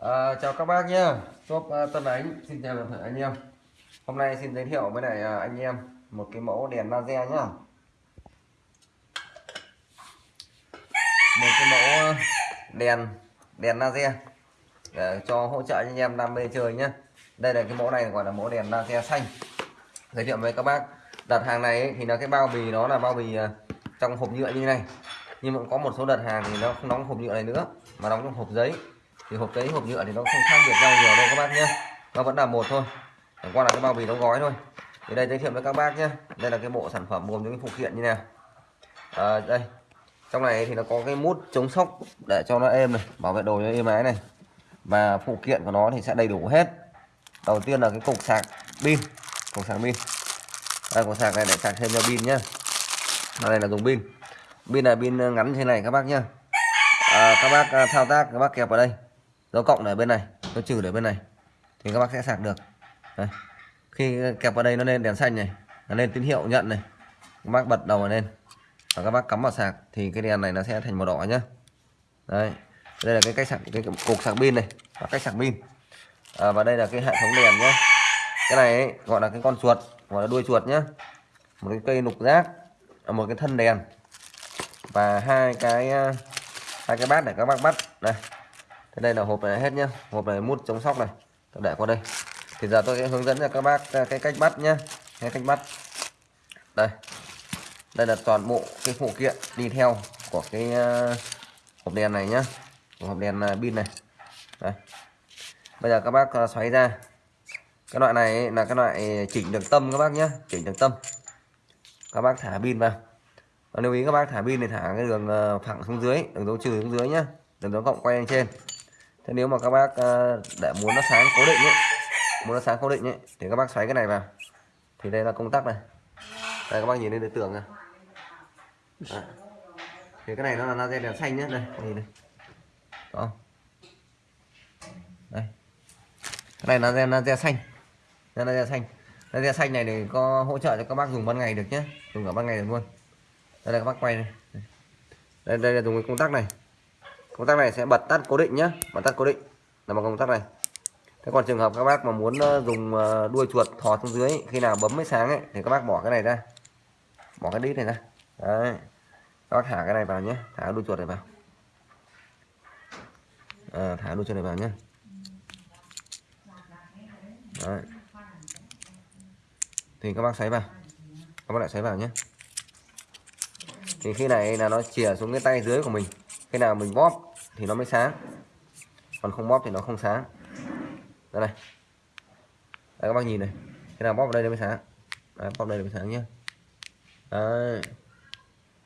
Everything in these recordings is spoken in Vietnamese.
À, chào các bác nhé, shop uh, Tân Ánh xin chào toàn thể anh em. Hôm nay xin giới thiệu với lại ờ, anh em một cái mẫu đèn laser nhá. Một cái mẫu đèn đèn laser để cho hỗ trợ anh em đam mê chơi nhé. Đây là cái mẫu này gọi là mẫu đèn laser xanh. Giới thiệu với các bác. Đặt hàng này ấy, thì là cái bao bì nó là bao bì trong hộp nhựa như này. Nhưng mà có một số đợt hàng thì nó không đóng hộp nhựa này nữa mà đóng trong hộp giấy thì hộp giấy hộp nhựa thì nó không khác biệt nhau nhiều đâu các bác nhé. Nó vẫn là một thôi. Chẳng qua là cái bao bì đóng gói thôi. Thì đây giới thiệu với các bác nhé. Đây là cái bộ sản phẩm gồm những cái phụ kiện như này. À, đây. Trong này thì nó có cái mút chống sốc để cho nó êm này bảo vệ đồ cho êm ái này. Và phụ kiện của nó thì sẽ đầy đủ hết. Đầu tiên là cái cục sạc pin. Cục sạc pin. Đây cục sạc này để sạc thêm cho pin nhá đây là dùng pin. Pin là pin ngắn thế này các bác nhá à, ờ, các bác à, thao tác các bác kẹp vào đây dấu cộng ở bên này dấu trừ để bên này thì các bác sẽ sạc được. Đây. khi kẹp vào đây nó lên đèn xanh này nó lên tín hiệu nhận này các bác bật đầu lên và các bác cắm vào sạc thì cái đèn này nó sẽ thành màu đỏ nhá. Đây đây là cái cách sạc cái cục sạc pin này và cách sạc pin. À, và đây là cái hệ thống đèn nhá. cái này ấy, gọi là cái con chuột gọi là đuôi chuột nhá. Một cái cây lục giác à, một cái thân đèn. Và hai cái à, hai cái bát để các bác bắt. Này thế đây là hộp này hết nhá. Hộp này mút chống sóc này. Tôi để qua đây. Thì giờ tôi sẽ hướng dẫn cho các bác à, cái cách bắt nhá. Cái cách bắt. Đây. Đây là toàn bộ cái phụ kiện đi theo của cái à, hộp đèn này nhá. Của hộp đèn à, pin này. Đây. Bây giờ các bác xoáy ra. Cái loại này là cái loại chỉnh được tâm các bác nhé chỉnh được tâm. Các bác thả pin vào. Và lưu ý các bác thả pin thì thả cái đường phẳng xuống dưới, đường dấu trừ xuống dưới nhá. Đường dấu cộng quay lên trên thế nếu mà các bác ờ, để muốn nó sáng cố định ấy muốn nó sáng cố định ấy thì các bác xoáy cái này vào. Thì đây là công tắc này. Đây các bác nhìn lên đối tượng này. Đấy. thì cái này nó là laser đèn xanh nhé đây nhìn đây đó. Đây. Cái này là laser laser xanh. Laser xanh. Laser xanh này thì có hỗ trợ cho các bác dùng ban ngày được nhé dùng cả ban ngày được luôn. Đây là các bác quay này, đây, đây là dùng cái công tắc này công tắc này sẽ bật tắt cố định nhé bật tắt cố định. Là một công tắc này. Thế còn trường hợp các bác mà muốn ờ, dùng ờ, đuôi chuột thò xuống dưới khi nào bấm mới sáng ấy thì các bác bỏ cái này ra. Bỏ cái đít này ra. Đấy. Các bác thả cái này vào nhé thả đuôi chuột này vào. À, thả đuôi chuột này vào nhé đấy. thì các bác xoáy vào. Các bác lại xoáy vào nhé thì khi này là nó chìa xuống cái tay dưới của mình cái nào mình bóp thì nó mới sáng. Còn không bóp thì nó không sáng. Đây này. Đây các bác nhìn này. Cái nào bóp vào đây nó mới sáng. Đấy, bóp đây nó mới sáng nhé đấy.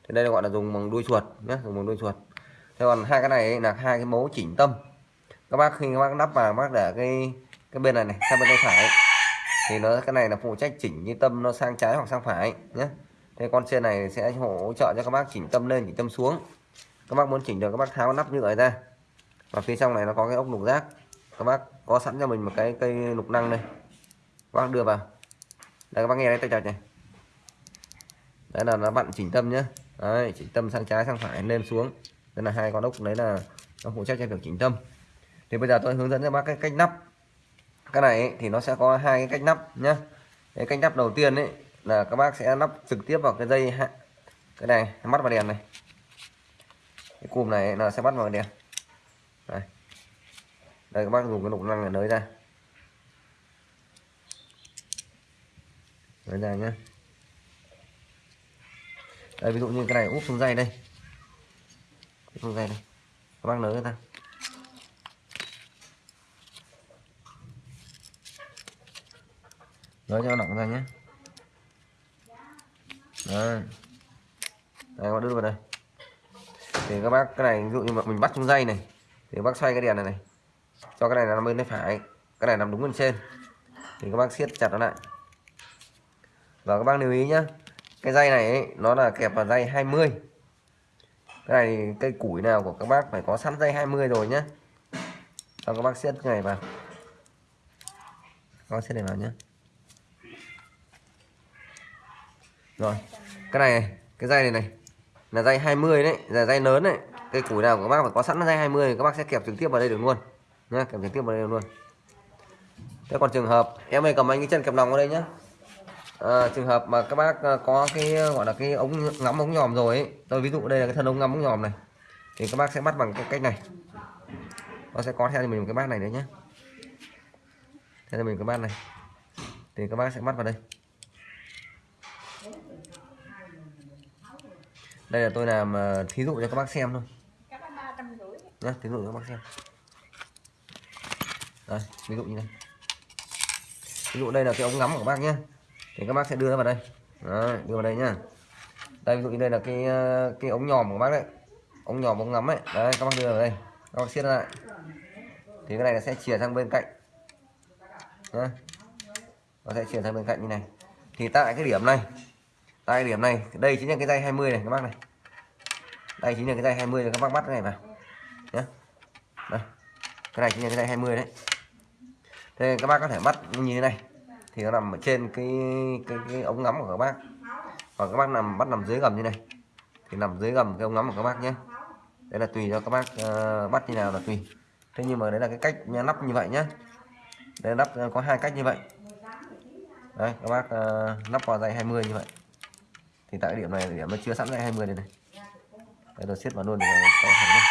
thì đây là gọi là dùng bằng đuôi chuột nhé dùng bằng đuôi chuột. Thế còn hai cái này là hai cái mấu chỉnh tâm. Các bác khi các bác lắp vào các bác để cái cái bên này này sang bên tay phải thì nó cái này là phụ trách chỉnh như tâm nó sang trái hoặc sang phải nhé thế con trên này sẽ hỗ trợ cho các bác chỉnh tâm lên chỉnh tâm xuống các bác muốn chỉnh được các bác tháo nắp nhựa ra. Và phía trong này nó có cái ốc lục giác các bác có sẵn cho mình một cái cây lục năng đây. Các bác đưa vào. Đây các bác nghe đấy tay chặt này đấy là nó bạn chỉnh tâm nhé đấy chỉnh tâm sang trái sang phải lên xuống. Đây là hai con ốc đấy là nó phụ trách cho việc chỉnh tâm. Thì bây giờ tôi hướng dẫn cho bác cái cách nắp. Cái này ấy, thì nó sẽ có hai cái cách nắp nhá. Cái cách nắp đầu tiên ấy là các bác sẽ lắp trực tiếp vào cái dây cái này mắt và đèn này cái cụm này là sẽ bắt vào đèn. Đây. Đây, các bác dùng cái nục năng này nới ra. Nới ra nhé đây, ví dụ như cái này, úp xuống dây đây. Úp xuống dây đây. Các bác nới ra. Nới cho nó nặng ra nhé đây đây, các bác đưa vào đây thì các bác cái này ví dụ như mà mình bắt trong dây này thì các bác xoay cái đèn này này cho cái này nằm bên tay phải cái này nằm đúng bên trên. Thì các bác siết chặt nó lại. Và các bác lưu ý nhá cái dây này ấy, nó là kẹp vào dây 20 cái này cây củi nào của các bác phải có sẵn dây 20 rồi nhá. Cho các bác siết cái này vào. Các bác siết này vào nhá. Rồi cái này cái dây này này là dây 20 đấy là dây lớn đấy. Cây củi nào của các bác phải có sẵn dây 20 các bác sẽ kẹp trực tiếp vào đây được luôn. Nhá kẹp trực tiếp vào đây được luôn. Thế còn trường hợp em ơi cầm anh cái chân kẹp nòng vào đây nhá. À, trường hợp mà các bác à, có cái gọi là cái ống ngắm ống nhòm rồi ấy tôi ví dụ đây là cái thân ống ngắm ống nhòm này thì các bác sẽ bắt bằng cái cách này. Nó sẽ có theo cho mình một cái bát này đấy nhé theo cho mình cái bát này. Thì các bác sẽ bắt vào đây. Đây là tôi làm à, thí dụ cho các bác xem thôi. Nhé thí dụ cho các bác xem. Đây ví dụ như này ví dụ đây là cái ống ngắm của các bác nhé thì các bác sẽ đưa nó vào đây. Đấy, đưa vào đây nhá. Đây ví dụ như đây là cái à, cái ống nhòm của bác đấy. Ống nhòm ống ngắm ấy. Đấy các bác đưa vào đây. Các bác siết lại. Thì cái này nó sẽ chìa sang bên cạnh. Nhá. Nó sẽ chuyển sang bên cạnh như này. Thì tại cái điểm này tại cái điểm này đây chính là cái dây 20 này các bác này đây chính là cái dây 20 này các bác bắt cái này vào. Nhé đây. Cái này chính là cái dây 20 đấy. Thế các bác có thể bắt như thế này. Thì nó nằm ở trên cái cái, cái ống ngắm của các bác. Còn các bác nằm bắt nằm dưới gầm như này. Thì nằm dưới gầm cái ống ngắm của các bác nhé đây là tùy cho các bác uh, bắt như nào là tùy. Thế nhưng mà đấy là cái cách nắp như vậy nhé đây nắp ờ, có hai cách như vậy. Đây các bác uh, nắp vào dây 20 như vậy. Thì tại điểm này điểm nó chưa sẵn dây 20 này này đây tôi siết vào luôn để có thể luôn.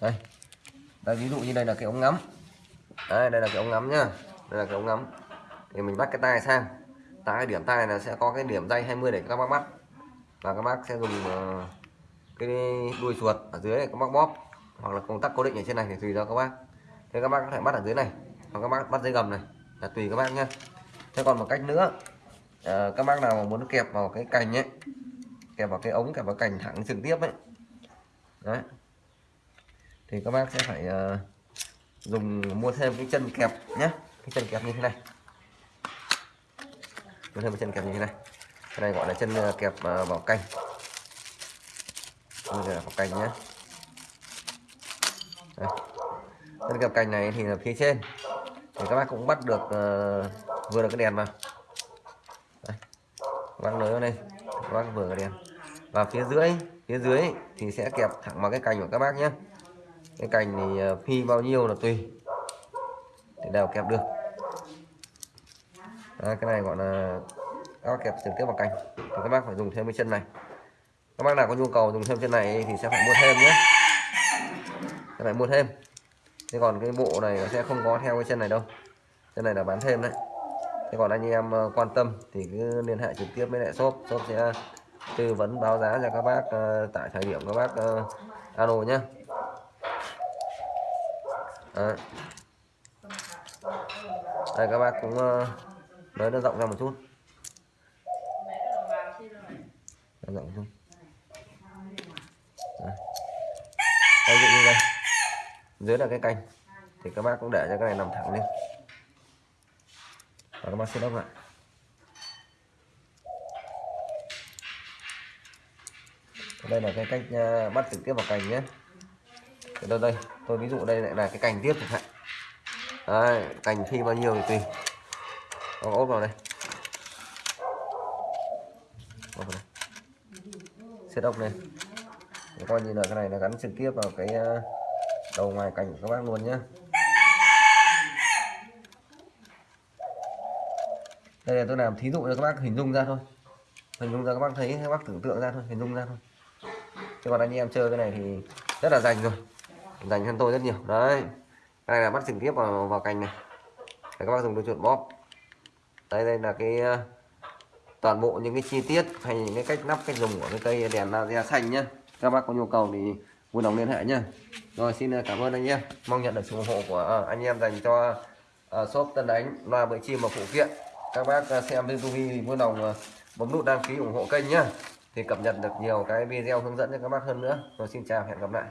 Đây. Đây, ví dụ như đây là cái ống ngắm. Đây đây là cái ống ngắm nhá. Đây là cái ống ngắm. Thì mình bắt cái tay sang. Tại cái điểm tay là sẽ có cái điểm dây 20 để các bác bắt. Và các bác sẽ dùng ờ, cái đuôi chuột ở dưới này các bác bóp. Hoặc là công tắc cố định ở trên này thì tùy do các bác. Thế các bác có thể bắt ở dưới này. Hoặc các bác bắt dưới gầm này. Là tùy các bác nhá. Thế còn một cách nữa à, các bác nào mà muốn kẹp vào cái cành ấy kẹp vào cái ống kẹp vào cành thẳng trực tiếp ấy. Đấy. Thì các bác sẽ phải uh, dùng mua thêm cái chân kẹp nhé cái chân kẹp như thế này. Mua thêm cái chân kẹp như thế này. Cái này gọi là chân ờ, kẹp uh, vào cành. Bây giờ vào cành nhé đây. chân kẹp cành này thì là phía trên. Thì các bác cũng bắt được uh, vừa được cái đèn vào văng bác vào đây. Văng vừa cái đèn và phía dưới phía dưới thì sẽ kẹp thẳng vào cái cành của các bác nhé. Cái cành thì ờ, phi bao nhiêu là tùy. Thì đều kẹp được. À, cái này gọi là các bác kẹp trực tiếp vào cành. Thì các bác phải dùng thêm cái chân này. Các bác nào có nhu cầu dùng thêm chân này thì sẽ phải mua thêm nhé. Phải mua thêm. Thế còn cái bộ này nó sẽ không có theo cái chân này đâu. Chân này là bán thêm đấy thế còn anh em ờ, quan tâm thì cứ liên hệ trực tiếp với lại shop. Shop sẽ tư vấn báo giá cho các bác ờ, tại thời điểm các bác ờ, alo nhé à. đây các bác cũng nói nó rộng ra một chút. Rộng không đây, dụ như đây. Dưới là cái canh thì các bác cũng để cho cái này nằm thẳng lên và các bác sẽ đáp lại đây là cái cách ờ, bắt trực tiếp vào cành nhé. Đây đây tôi ví dụ đây lại là cái cành tiếp chẳng hạn. Đấy, cành khi bao nhiêu thì tùy. Có ốp vào đây. Ốp vào đây. Set lên. Coi như là cái này là gắn trực tiếp vào cái ờ, đầu ngoài cành của các bác luôn nhé. Đây là tôi làm thí dụ cho các bác hình dung ra thôi. Hình dung ra các bác thấy các bác tưởng tượng ra thôi hình dung ra thôi. Chứ còn anh em chơi cái này thì rất là dành rồi. Dành hơn tôi rất nhiều. Đấy. Cái này là bắt trực tiếp vào vào cành này. Để các bác dùng đôi chuột bóp. Đây đây là cái ờ, toàn bộ những cái chi tiết hay những cái cách nắp cách dùng của cái cây đèn laser xanh nhá. Các bác có nhu cầu thì vui lòng liên hệ nhá. Rồi xin ờ, cảm ơn anh em. Mong nhận được sự ủng hộ của ờ, anh em dành cho uh, shop Tân Đánh loa bưởi chim và phụ kiện các bác à, xem trên TV thì vui lòng à, bấm nút đăng ký ủng hộ kênh nhá. Thì cập nhật được nhiều cái video hướng dẫn cho các bác hơn nữa. Rồi xin chào, hẹn gặp lại.